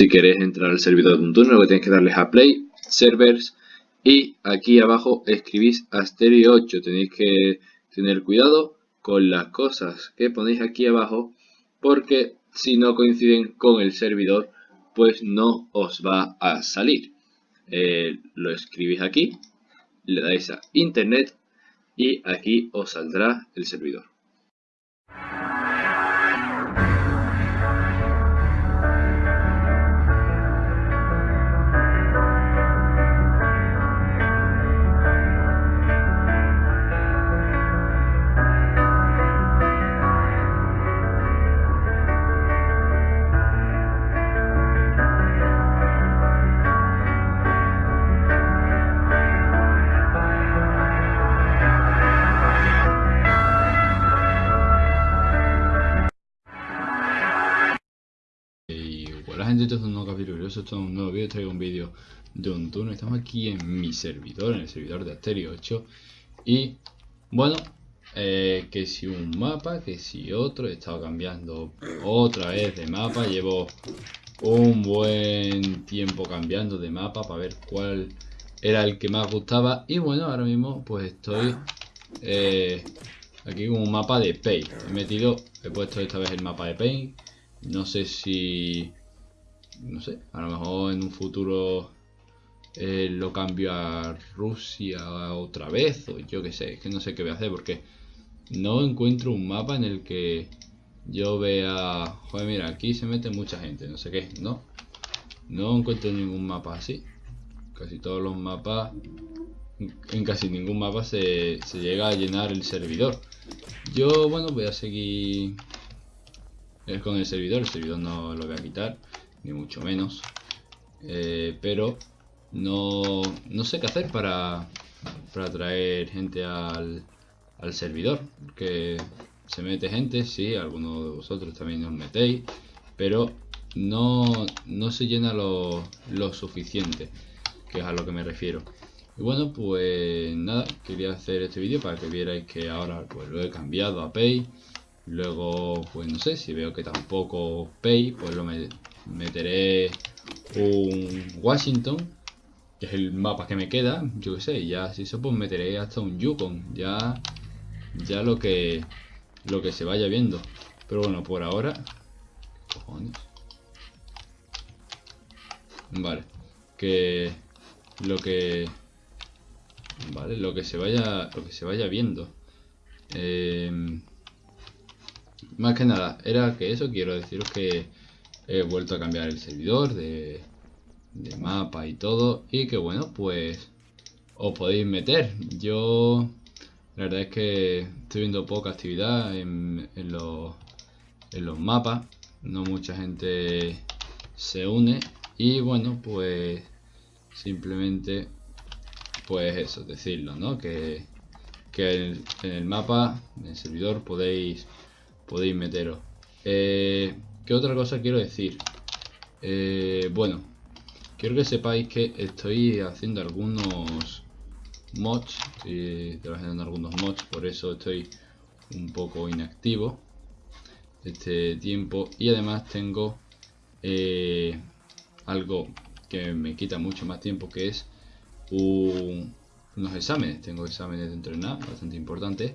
si queréis entrar al servidor de Untune, lo que tenéis que darles a Play, Servers y aquí abajo escribís Asterio 8. Tenéis que tener cuidado con las cosas que ponéis aquí abajo porque si no coinciden con el servidor pues no os va a salir. Eh, lo escribís aquí, le dais a internet y aquí os saldrá el servidor. Gente, esto es un nuevo capítulo, esto es un nuevo vídeo, traigo un vídeo de un turno, estamos aquí en mi servidor, en el servidor de Asterio 8 y bueno, eh, que si un mapa, que si otro, he estado cambiando otra vez de mapa, llevo un buen tiempo cambiando de mapa para ver cuál era el que más gustaba y bueno, ahora mismo pues estoy eh, aquí con un mapa de Paint, he metido, he puesto esta vez el mapa de Paint, no sé si sé, a lo mejor en un futuro eh, lo cambio a Rusia otra vez o yo qué sé, es que no sé qué voy a hacer porque no encuentro un mapa en el que yo vea, joder mira, aquí se mete mucha gente, no sé qué, no, no encuentro ningún mapa así, casi todos los mapas, en casi ningún mapa se, se llega a llenar el servidor. Yo, bueno, voy a seguir con el servidor, el servidor no lo voy a quitar ni mucho menos. Eh, pero no, no, sé qué hacer para, para traer gente al, al servidor. Que se mete gente, sí, algunos de vosotros también os metéis, pero no, no se llena lo, lo suficiente, que es a lo que me refiero. Y bueno, pues nada, quería hacer este vídeo para que vierais que ahora pues lo he cambiado a Pay. Luego, pues no sé, si veo que tampoco Pay, pues lo, me, meteré un Washington, que es el mapa que me queda, yo que sé, ya si eso pues meteré hasta un Yukon, ya ya lo que lo que se vaya viendo. Pero bueno, por ahora cojones. Vale, que lo que vale, lo que se vaya lo que se vaya viendo. Eh, más que nada, era que eso quiero deciros que he vuelto a cambiar el servidor de, mapa y todo y que bueno pues os podéis meter. Yo la verdad es que estoy viendo poca actividad en, los, mapas. No mucha gente se une. Y bueno pues simplemente pues eso decirlo no que, que en, el mapa en el servidor podéis podéis meteros. Eh, ¿Qué otra cosa quiero decir? Eh, bueno, quiero que sepáis que estoy haciendo algunos mods, estoy trabajando algunos mods, por eso estoy un poco inactivo este tiempo. Y además tengo eh, algo que me quita mucho más tiempo que es unos exámenes, tengo exámenes de entrenar bastante importantes.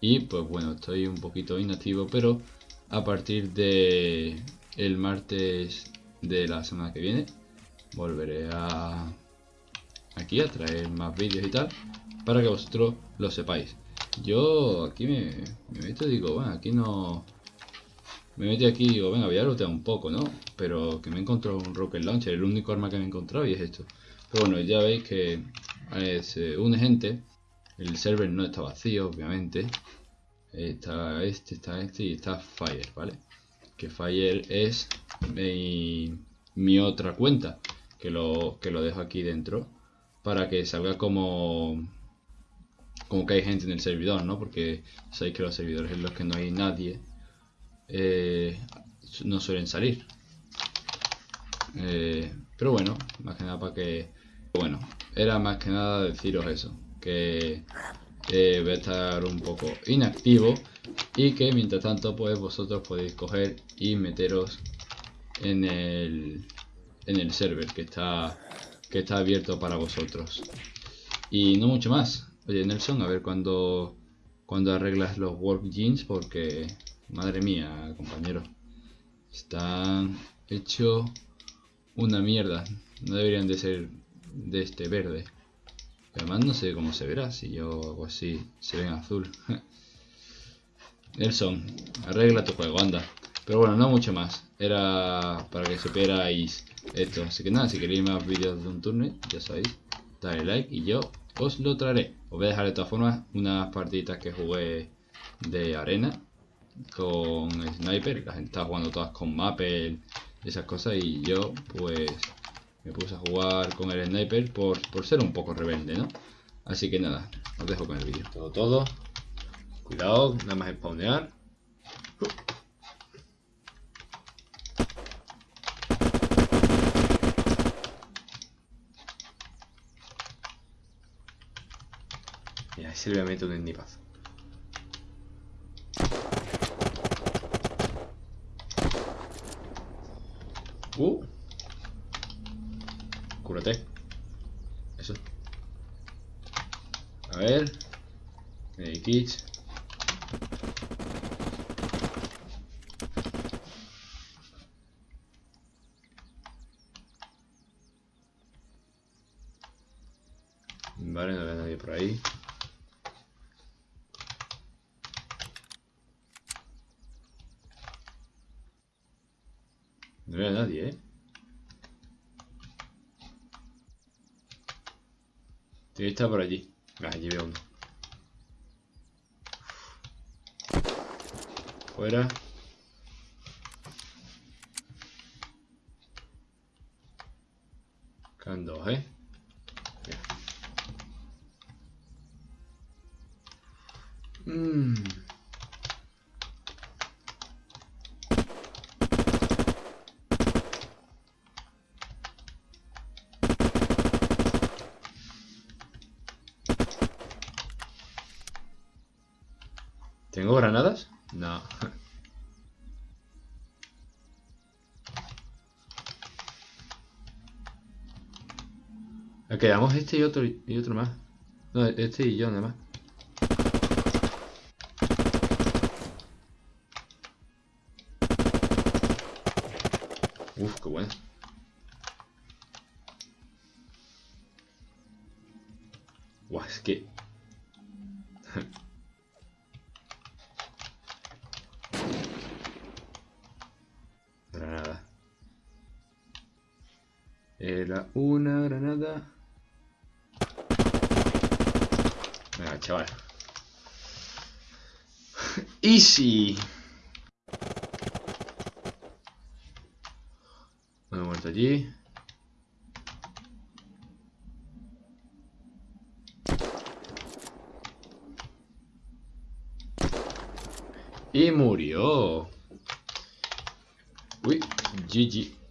Y pues bueno, estoy un poquito inactivo pero a partir de el martes de la semana que viene volveré a aquí a traer más vídeos y tal para que vosotros lo sepáis. Yo aquí me, meto y digo bueno aquí no me metí aquí y digo venga voy a lootear un poco no pero que me he encontrado un rocket launcher el único arma que me he encontrado y es esto pero bueno ya veis que eh, se une gente el server no está vacío obviamente está este, está este y está Fire, ¿vale? Que Fire es mi, otra cuenta, que lo, que lo dejo aquí dentro para que salga como como que hay gente en el servidor, ¿no? Porque sabéis que los servidores en los que no hay nadie eh, no suelen salir. Eh, pero bueno, más que nada para que... Bueno, era más que nada deciros eso, que eh, voy a estar un poco inactivo y que mientras tanto pues vosotros podéis coger y meteros en el en el server que está, que está abierto para vosotros. Y no mucho más. Oye, Nelson, a ver cuándo cuando arreglas los work jeans porque, madre mía, compañero, están hechos una mierda. No deberían de ser de este verde. Además no sé cómo se verá si yo hago así, se ven azul. Nelson, arregla tu juego, anda. Pero bueno, no mucho más. Era para que supierais esto. Así que nada, si queréis más vídeos de un turno, ya sabéis, dale like y yo os lo traeré. Os voy a dejar de todas formas unas partiditas que jugué de arena con sniper. La gente está jugando todas con Maple esas cosas y yo pues me puse a jugar con el sniper por, por ser un poco rebelde, ¿no? Así que nada, os dejo con el vídeo. Todo, todo. Cuidado, nada más spawnear. Y ahí se le voy un endipazo. A ver. Medikits. Vale, no veo nadie por ahí. No veo a nadie, ¿eh? Tiene que por allí. Ah, allí veo uno. Fuera. Quedan dos, ¿eh? Quedamos este y otro y otro más. No, este y yo nada más. Uf, qué bueno. Guau, es que... granada. Era una granada. Chaval. Easy. Me he muerto allí. Y murió. Uy, GG.